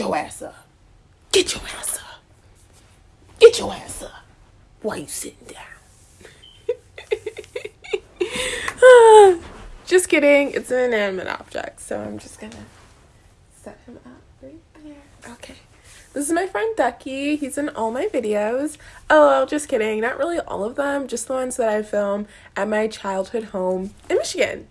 your ass up. Get your ass up. Get your ass up. Why you sitting down? just kidding. It's an inanimate object, so I'm just gonna set him up right there. Okay. This is my friend Ducky. He's in all my videos. Oh, just kidding. Not really all of them, just the ones that I film at my childhood home in Michigan.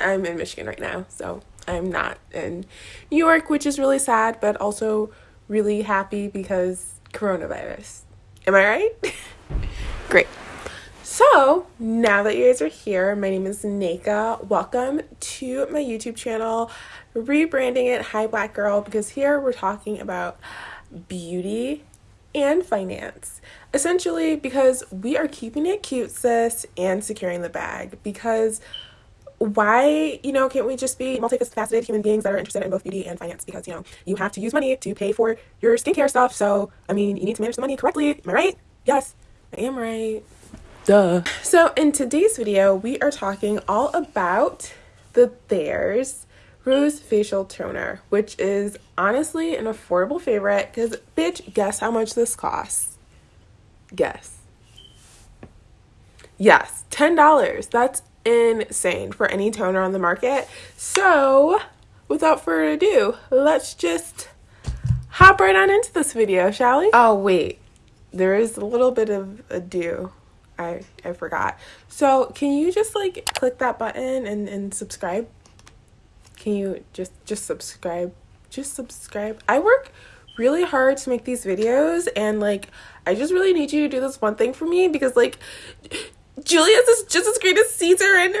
I'm in Michigan right now, so I'm not in New York, which is really sad, but also really happy because coronavirus. Am I right? Great. So, now that you guys are here, my name is Naka. Welcome to my YouTube channel. Rebranding it Hi Black Girl because here we're talking about beauty and finance. Essentially, because we are keeping it cute, sis, and securing the bag. Because why, you know, can't we just be multifaceted human beings that are interested in both beauty and finance? Because, you know, you have to use money to pay for your skincare stuff. So, I mean, you need to manage the money correctly. Am I right? Yes, I am right. Duh. So, in today's video, we are talking all about the Thayers Rose Facial Toner, which is honestly an affordable favorite because, bitch, guess how much this costs? Guess. Yes, $10. That's insane for any toner on the market. So, without further ado, let's just hop right on into this video, shall we? Oh, wait. There is a little bit of ado. I, I forgot. So, can you just like click that button and, and subscribe? Can you just just subscribe? Just subscribe. I work really hard to make these videos and like I just really need you to do this one thing for me because like Julius is just as great as Caesar and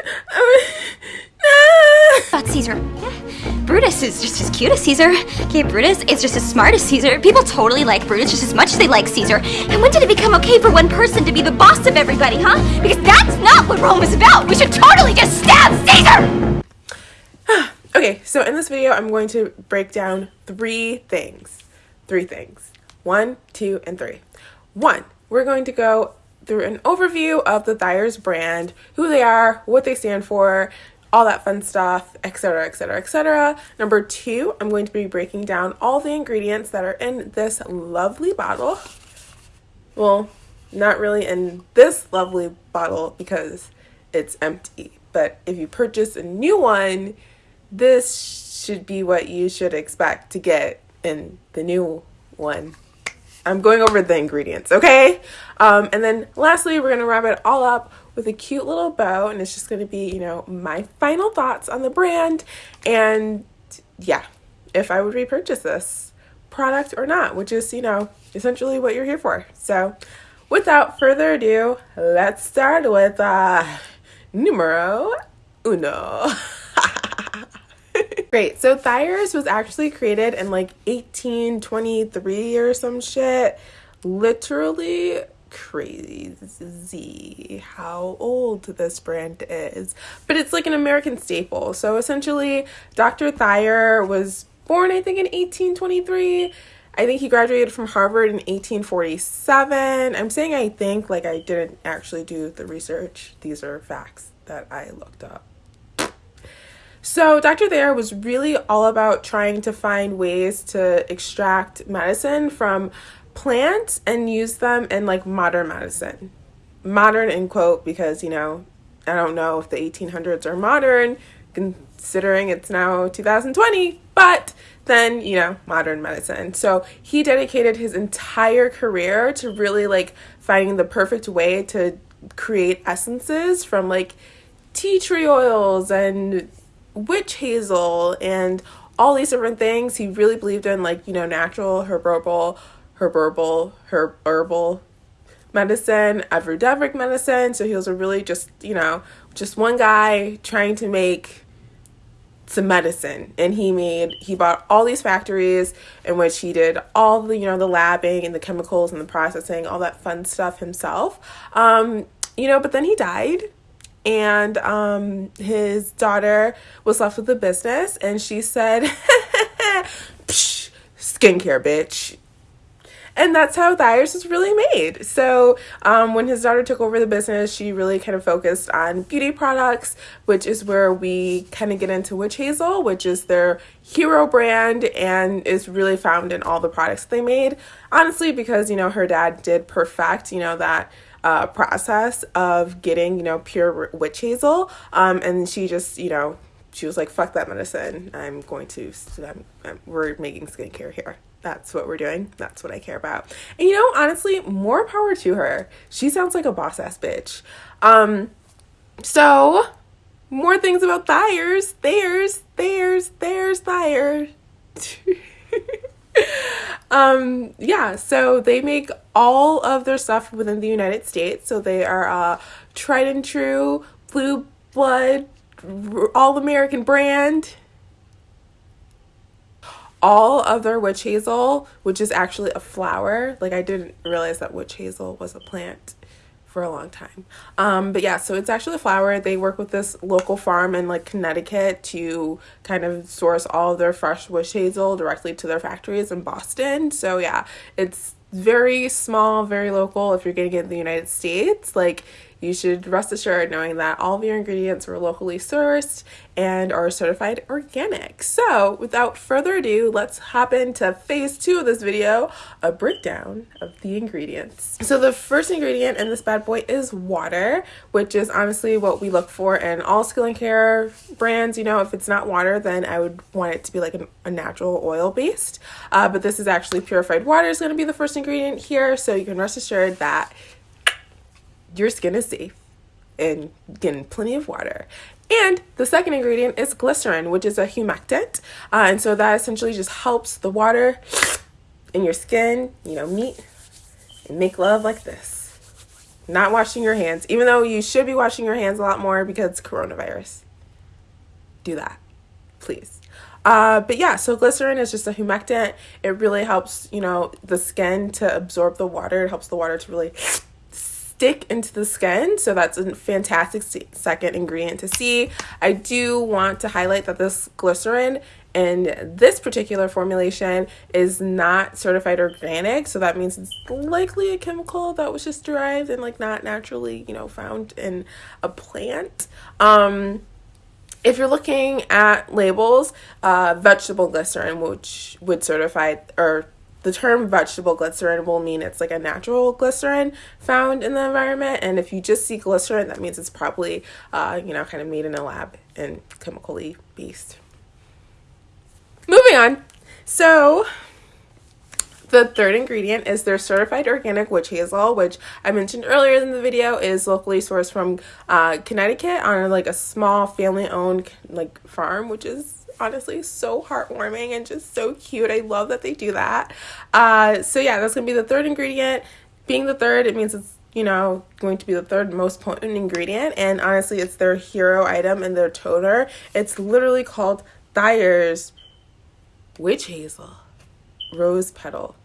um, Caesar. Yeah. Brutus is just as cute as Caesar. Okay, Brutus is just as smart as Caesar. People totally like Brutus just as much as they like Caesar. And when did it become okay for one person to be the boss of everybody, huh? Because that's not what Rome is about. We should totally just stab Caesar! okay, so in this video, I'm going to break down three things. Three things. One, two, and three. One, we're going to go through an overview of the Thayers brand, who they are, what they stand for, all that fun stuff, etc., etc., etc. Number two, I'm going to be breaking down all the ingredients that are in this lovely bottle. Well, not really in this lovely bottle because it's empty. But if you purchase a new one, this should be what you should expect to get in the new one. I'm going over the ingredients, okay? Um, and then lastly, we're to wrap it all up with a cute little bow. And it's just to be, you know, my final thoughts on the brand. And yeah, if I would repurchase this product or not, which is, you know, essentially what you're here for. So without further ado, let's start with uh, numero uno. Great. So Thayers was actually created in like 1823 or some shit. Literally crazy how old this brand is. But it's like an American staple. So essentially, Dr. Thayer was born, I think, in 1823. I think he graduated from Harvard in 1847. I'm saying I think, like I didn't actually do the research. These are facts that I looked up. So, Dr. Thayer was really all about trying to find ways to extract medicine from plants and use them in like modern medicine. Modern in quote because, you know, I don't know if the 1800s are modern considering it's now 2020, but then, you know, modern medicine. So, he dedicated his entire career to really like finding the perfect way to create essences from like tea tree oils and witch hazel and all these different things. He really believed in like, you know, natural, herbal, herbal, herb herbal medicine, ayurvedic medicine. So he was a really just, you know, just one guy trying to make some medicine and he made he bought all these factories in which he did all the you know the labbing and the chemicals and the processing all that fun stuff himself um you know but then he died and um, his daughter was left with the business, and she said, "Skincare, bitch." and that's how Thayers was really made. So um, when his daughter took over the business, she really kind of focused on beauty products, which is where we kind of get into Witch Hazel, which is their hero brand and is really found in all the products they made. Honestly, because you know her dad did perfect, you know that uh, process of getting you know pure witch hazel, um, and she just you know she was like, fuck that medicine. I'm going to, I'm, I'm, we're making skincare here. That's what we're doing. That's what I care about. And you know, honestly, more power to her. She sounds like a boss ass bitch. Um, so more things about Thayers, Thayers, Thayers, Thayers, Thayers. um, yeah, so they make all of their stuff within the United States. So they are uh, tried and true blue blood all American brand. All of their witch hazel, which is actually a flower. Like I didn't realize that witch hazel was a plant for a long time. Um, but yeah, so it's actually a flower. They work with this local farm in like Connecticut to kind of source all of their fresh witch hazel directly to their factories in Boston. So yeah, it's very small, very local. If you're getting it in the United States, like you should rest assured knowing that all of your ingredients were locally sourced and are certified organic. So without further ado, let's hop into phase two of this video, a breakdown of the ingredients. So the first ingredient in this bad boy is water, which is honestly what we look for in all skincare brands. You know, if it's not water, then I would want it to be like an, a natural oil based. Uh, but this is actually purified water is going to be the first ingredient here. So you can rest assured that your skin is safe and getting plenty of water. And the second ingredient is glycerin, which is a humectant. Uh, and so that essentially just helps the water in your skin, you know, meet and make love like this. Not washing your hands, even though you should be washing your hands a lot more because coronavirus. Do that, please. Uh, but yeah, so glycerin is just a humectant. It really helps, you know, the skin to absorb the water. It helps the water to really stick into the skin. So that's a fantastic second ingredient to see. I do want to highlight that this glycerin and this particular formulation is not certified organic. So that means it's likely a chemical that was just derived and like not naturally, you know, found in a plant. Um, if you're looking at labels, uh, vegetable glycerin, which would certify or the term vegetable glycerin will mean it's like a natural glycerin found in the environment. And if you just see glycerin, that means it's probably, uh, you know, kind of made in a lab and chemically based. Moving on. So, the third ingredient is their certified organic witch hazel, which I mentioned earlier in the video is locally sourced from uh, Connecticut on like a small family owned like farm, which is honestly so heartwarming and just so cute. I love that they do that. Uh, so yeah, that's gonna be the third ingredient. Being the third, it means it's you know going to be the third most potent ingredient, and honestly, it's their hero item and their toner. It's literally called Thayer's Witch Hazel Rose Petal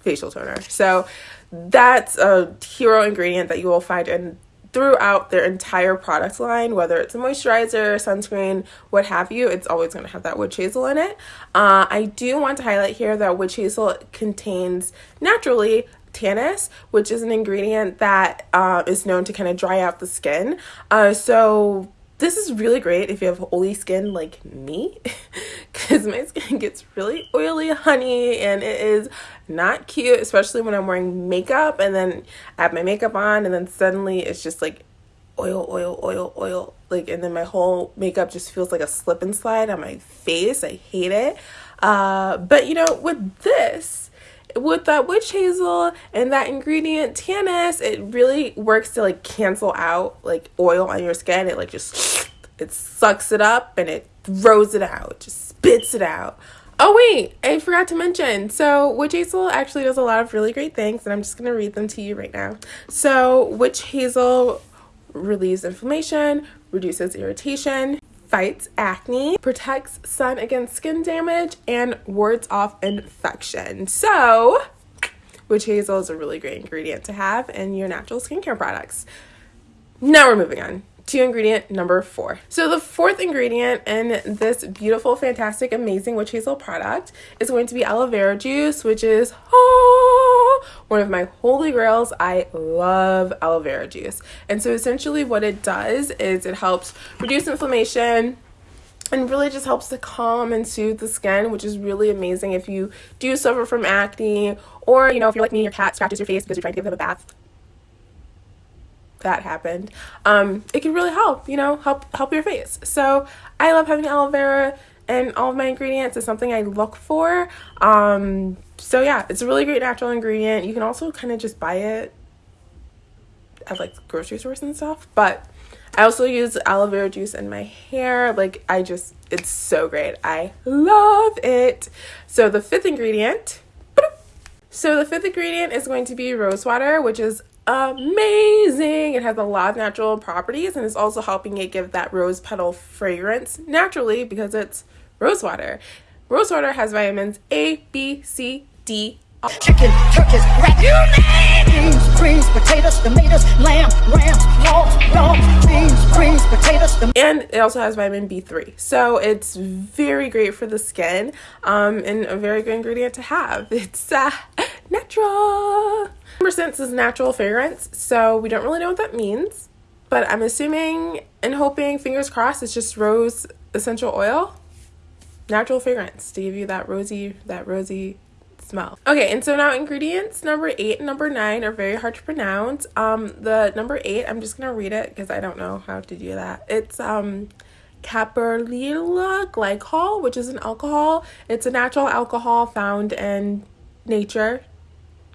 Facial Toner. So that's a hero ingredient that you will find in throughout their entire product line, whether it's a moisturizer, sunscreen, what have you, it's always going to have that witch hazel in it. Uh, I do want to highlight here that witch hazel contains naturally tannins, which is an ingredient that uh, is known to kind of dry out the skin. Uh, so this is really great if you have oily skin like me because my skin gets really oily honey and it is not cute especially when i'm wearing makeup and then i have my makeup on and then suddenly it's just like oil oil oil oil like and then my whole makeup just feels like a slip and slide on my face. I hate it. Uh, but you know with this with that witch hazel and that ingredient tannins, it really works to like cancel out like oil on your skin. It like just it sucks it up and it throws it out, just spits it out. Oh wait, I forgot to mention. So witch hazel actually does a lot of really great things, and I'm just gonna read them to you right now. So witch hazel relieves inflammation, reduces irritation, fights acne, protects sun against skin damage, and wards off infection. So, witch hazel is a really great ingredient to have in your natural skincare products. Now we're moving on to ingredient number four. So the fourth ingredient in this beautiful, fantastic, amazing witch hazel product is going to be aloe vera juice, which is oh, one of my holy grails. I love aloe vera juice. And so essentially what it does is it helps reduce inflammation, and really just helps to calm and soothe the skin, which is really amazing if you do suffer from acne or, you know, if you're like me, your cat scratches your face because you're trying to give them a bath. That happened. Um it can really help you know help help your face. So i love having aloe vera and all of my ingredients. Is something i look for. Um so yeah it's a really great natural ingredient. You can also kind of just buy it at like grocery stores and stuff but i also use aloe vera juice in my hair. Like i just it's so great. I love it. So the fifth ingredient so the fifth ingredient is going to be rose water, which is amazing. It has a lot of natural properties and it's also helping it give that rose petal fragrance naturally because it's rose water. Rose water has vitamins A, B, C, D, chicken, turkeys, rat, you name beans, greens, potatoes, tomatoes, lamb, rams, hogs, dogs, beans, greens, potatoes, and it also has vitamin B3. So it's very great for the skin um, and a very good ingredient to have. It's uh, natural. Number six is natural fragrance. So we don't really know what that means, but I'm assuming and hoping, fingers crossed, it's just rose essential oil. Natural fragrance to give you that rosy, that rosy smell. Okay, and so now ingredients number eight and number nine are very hard to pronounce. Um, the number eight, I'm just gonna read it because I don't know how to do that. It's um caprylyl glycol, which is an alcohol. It's a natural alcohol found in nature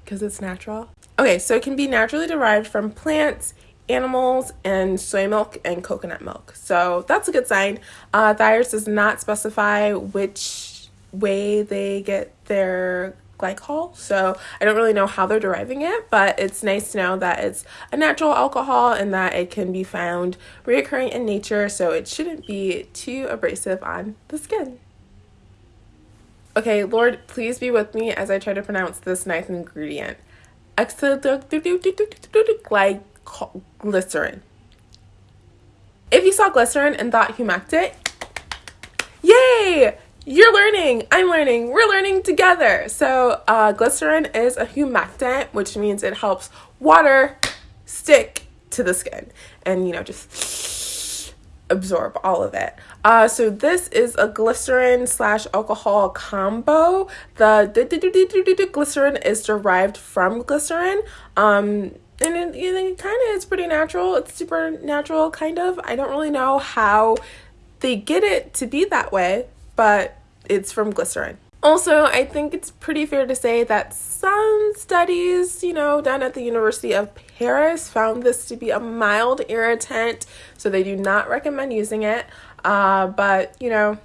because it's natural. Okay, so it can be naturally derived from plants, animals, and soy milk and coconut milk. So that's a good sign. Uh, Thayer's does not specify which way they get their glycol. So I don't really know how they're deriving it, but it's nice to know that it's a natural alcohol and that it can be found reoccurring in nature. So it shouldn't be too abrasive on the skin. Okay, Lord, please be with me as I try to pronounce this ninth ingredient. Glycerin. If you saw glycerin and thought humectant, yay! You're learning, I'm learning, we're learning together. So, uh, glycerin is a humectant, which means it helps water stick to the skin and, you know, just absorb all of it. Uh, so this is a glycerin slash alcohol combo. The glycerin is derived from glycerin. Um, and it, it kind of is pretty natural. It's super natural, kind of. I don't really know how they get it to be that way, but it's from glycerin. Also, I think it's pretty fair to say that some studies, you know, done at the University of Paris found this to be a mild irritant, so they do not recommend using it. Uh, but, you know,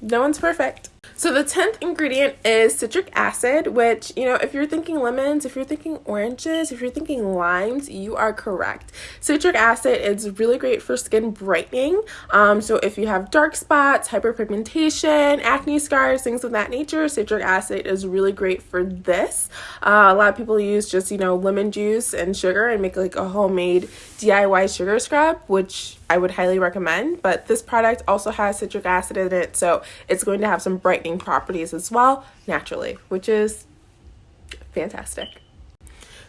no one's perfect. So the 10th ingredient is citric acid, which, you know, if you're thinking lemons, if you're thinking oranges, if you're thinking limes, you are correct. Citric acid is really great for skin brightening. Um, so if you have dark spots, hyperpigmentation, acne scars, things of that nature, citric acid is really great for this. Uh, a lot of people use just, you know, lemon juice and sugar and make like a homemade DIY sugar scrub, which I would highly recommend. But this product also has citric acid in it, so it's going to have some brightening properties as well, naturally, which is fantastic.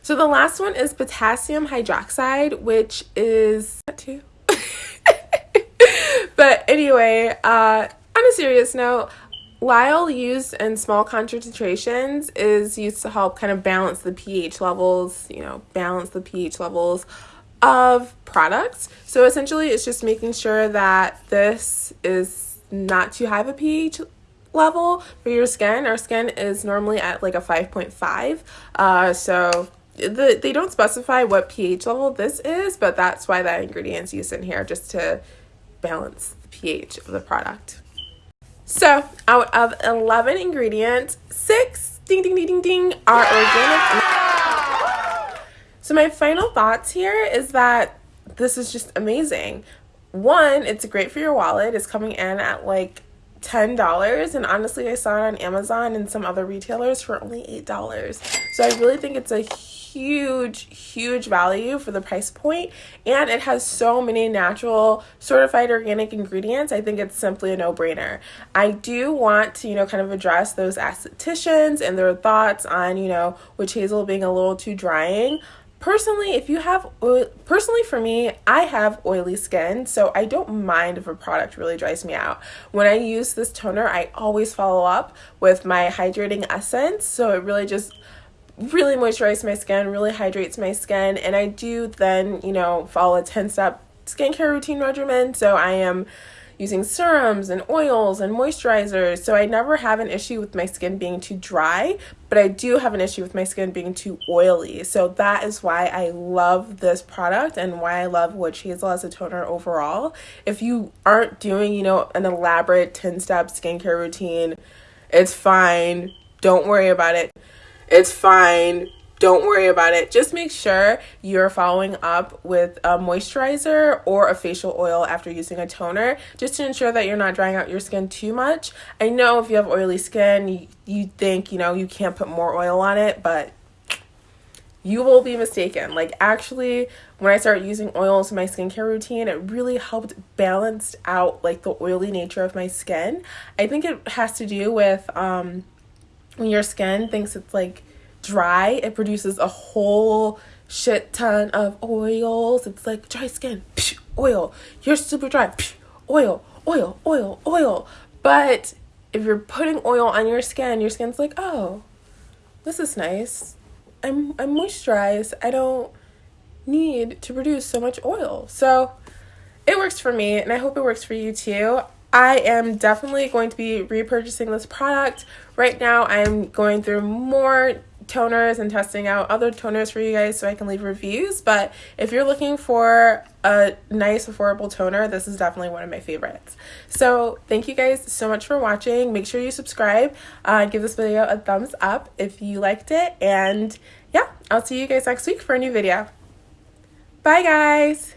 So the last one is potassium hydroxide, which is too. but anyway, uh, on a serious note, lye used in small concentrations is used to help kind of balance the pH levels, you know, balance the pH levels of products. So essentially it's just making sure that this is not too high of a pH level for your skin. Our skin is normally at like a 5.5. Uh, so the, they don't specify what pH level this is, but that's why that ingredient's used in here just to balance the pH of the product. So out of 11 ingredients, six ding ding ding ding ding are organic. So my final thoughts here is that this is just amazing. One, it's great for your wallet. It's coming in at like $10 and honestly I saw it on Amazon and some other retailers for only $8. So I really think it's a huge, huge value for the price point, and it has so many natural, certified organic ingredients. I think it's simply a no brainer. I do want to, you know, kind of address those estheticians and their thoughts on, you know, witch hazel being a little too drying personally if you have oil, personally for me i have oily skin so i don't mind if a product really dries me out when i use this toner i always follow up with my hydrating essence so it really just really moisturizes my skin really hydrates my skin and i do then you know follow a 10 step skincare routine regimen so i am using serums and oils and moisturizers. So I never have an issue with my skin being too dry, but I do have an issue with my skin being too oily. So that is why I love this product and why I love Witch Hazel as a toner overall. If you aren't doing, you know, an elaborate 10 step skincare routine, it's fine. Don't worry about it. It's fine don't worry about it. Just make sure you're following up with a moisturizer or a facial oil after using a toner just to ensure that you're not drying out your skin too much. I know if you have oily skin, you, you think, you know, you can't put more oil on it, but you will be mistaken. Like actually, when I started using oils in my skincare routine, it really helped balance out like the oily nature of my skin. I think it has to do with um when your skin thinks it's like dry, it produces a whole shit ton of oils. It's like dry skin, psh, oil. You're super dry, psh, oil, oil, oil, oil. But if you're putting oil on your skin, your skin's like, oh, this is nice. I'm I'm moisturized. I don't need to produce so much oil. So it works for me and I hope it works for you too. I am definitely going to be repurchasing this product. Right now I'm going through more toners and testing out other toners for you guys so I can leave reviews. But if you're looking for a nice, affordable toner, this is definitely one of my favorites. So thank you guys so much for watching. Make sure you subscribe. Uh, give this video a thumbs up if you liked it. And yeah, I'll see you guys next week for a new video. Bye, guys.